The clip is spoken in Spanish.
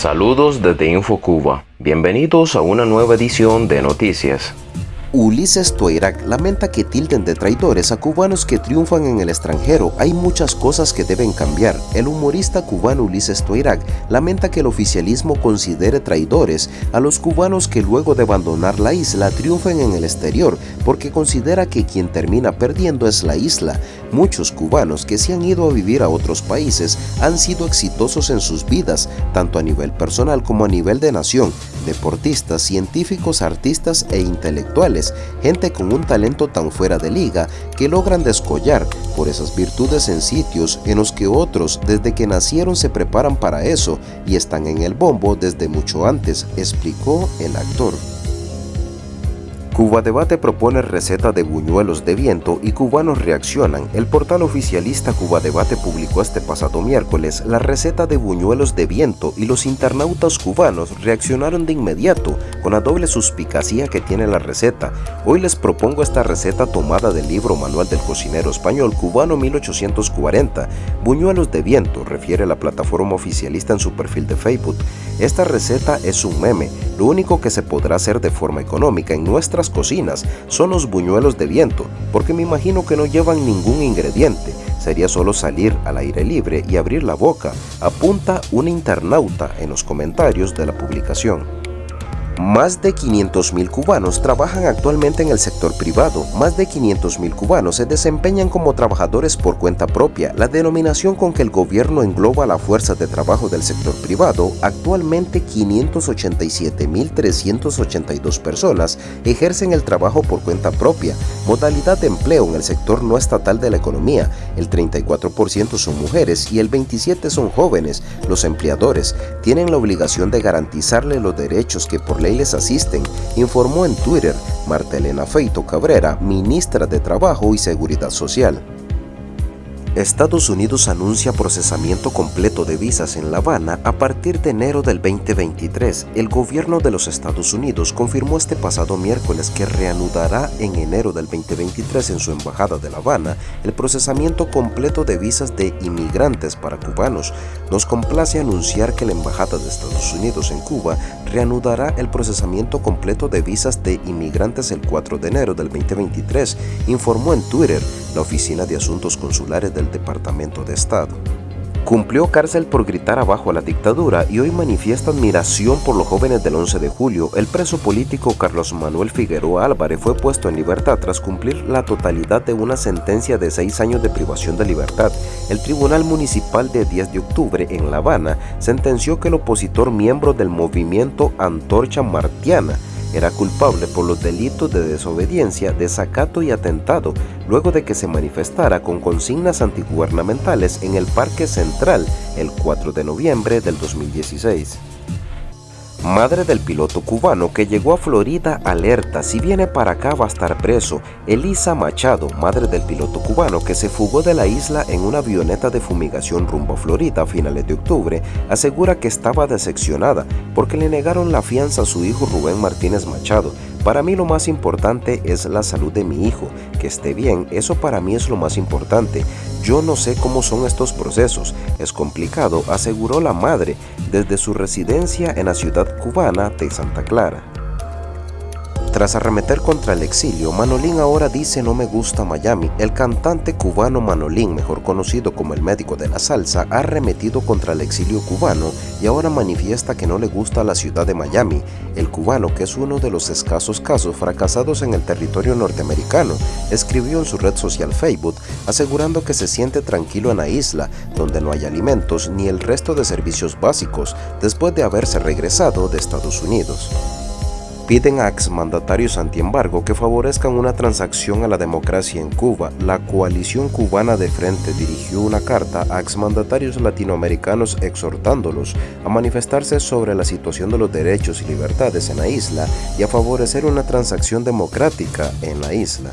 Saludos desde InfoCuba. Bienvenidos a una nueva edición de Noticias. Ulises Toirac lamenta que tilden de traidores a cubanos que triunfan en el extranjero. Hay muchas cosas que deben cambiar. El humorista cubano Ulises Toirac lamenta que el oficialismo considere traidores a los cubanos que luego de abandonar la isla triunfen en el exterior porque considera que quien termina perdiendo es la isla. Muchos cubanos que se han ido a vivir a otros países han sido exitosos en sus vidas, tanto a nivel personal como a nivel de nación, deportistas, científicos, artistas e intelectuales gente con un talento tan fuera de liga que logran descollar por esas virtudes en sitios en los que otros desde que nacieron se preparan para eso y están en el bombo desde mucho antes, explicó el actor. Cuba Debate propone receta de buñuelos de viento y cubanos reaccionan. El portal oficialista Cuba Debate publicó este pasado miércoles la receta de buñuelos de viento y los internautas cubanos reaccionaron de inmediato con la doble suspicacía que tiene la receta. Hoy les propongo esta receta tomada del libro Manual del Cocinero Español Cubano 1840. Buñuelos de viento, refiere la plataforma oficialista en su perfil de Facebook. Esta receta es un meme, lo único que se podrá hacer de forma económica en nuestras cocinas son los buñuelos de viento, porque me imagino que no llevan ningún ingrediente, sería solo salir al aire libre y abrir la boca, apunta un internauta en los comentarios de la publicación. Más de 500.000 cubanos trabajan actualmente en el sector privado. Más de 500.000 cubanos se desempeñan como trabajadores por cuenta propia. La denominación con que el gobierno engloba la fuerza de trabajo del sector privado, actualmente 587.382 personas ejercen el trabajo por cuenta propia, modalidad de empleo en el sector no estatal de la economía. El 34% son mujeres y el 27% son jóvenes. Los empleadores tienen la obligación de garantizarle los derechos que por ley les asisten, informó en Twitter Martelena Feito Cabrera, ministra de Trabajo y Seguridad Social. Estados Unidos anuncia procesamiento completo de visas en La Habana a partir de enero del 2023. El gobierno de los Estados Unidos confirmó este pasado miércoles que reanudará en enero del 2023 en su embajada de La Habana el procesamiento completo de visas de inmigrantes para cubanos. Nos complace anunciar que la embajada de Estados Unidos en Cuba reanudará el procesamiento completo de visas de inmigrantes el 4 de enero del 2023, informó en Twitter la Oficina de Asuntos Consulares del Departamento de Estado. Cumplió cárcel por gritar abajo a la dictadura y hoy manifiesta admiración por los jóvenes del 11 de julio. El preso político Carlos Manuel Figueroa Álvarez fue puesto en libertad tras cumplir la totalidad de una sentencia de seis años de privación de libertad. El Tribunal Municipal de 10 de octubre en La Habana sentenció que el opositor miembro del movimiento Antorcha Martiana era culpable por los delitos de desobediencia, desacato y atentado, luego de que se manifestara con consignas antigubernamentales en el Parque Central el 4 de noviembre del 2016 madre del piloto cubano que llegó a Florida alerta si viene para acá va a estar preso. Elisa Machado, madre del piloto cubano que se fugó de la isla en una avioneta de fumigación rumbo a Florida a finales de octubre, asegura que estaba decepcionada porque le negaron la fianza a su hijo Rubén Martínez Machado, para mí lo más importante es la salud de mi hijo, que esté bien, eso para mí es lo más importante. Yo no sé cómo son estos procesos, es complicado, aseguró la madre desde su residencia en la ciudad cubana de Santa Clara. Tras arremeter contra el exilio, Manolín ahora dice no me gusta Miami. El cantante cubano Manolín, mejor conocido como el médico de la salsa, ha arremetido contra el exilio cubano y ahora manifiesta que no le gusta la ciudad de Miami. El cubano, que es uno de los escasos casos fracasados en el territorio norteamericano, escribió en su red social Facebook asegurando que se siente tranquilo en la isla, donde no hay alimentos ni el resto de servicios básicos, después de haberse regresado de Estados Unidos piden a exmandatarios antiembargo que favorezcan una transacción a la democracia en Cuba. La coalición cubana de frente dirigió una carta a exmandatarios latinoamericanos exhortándolos a manifestarse sobre la situación de los derechos y libertades en la isla y a favorecer una transacción democrática en la isla.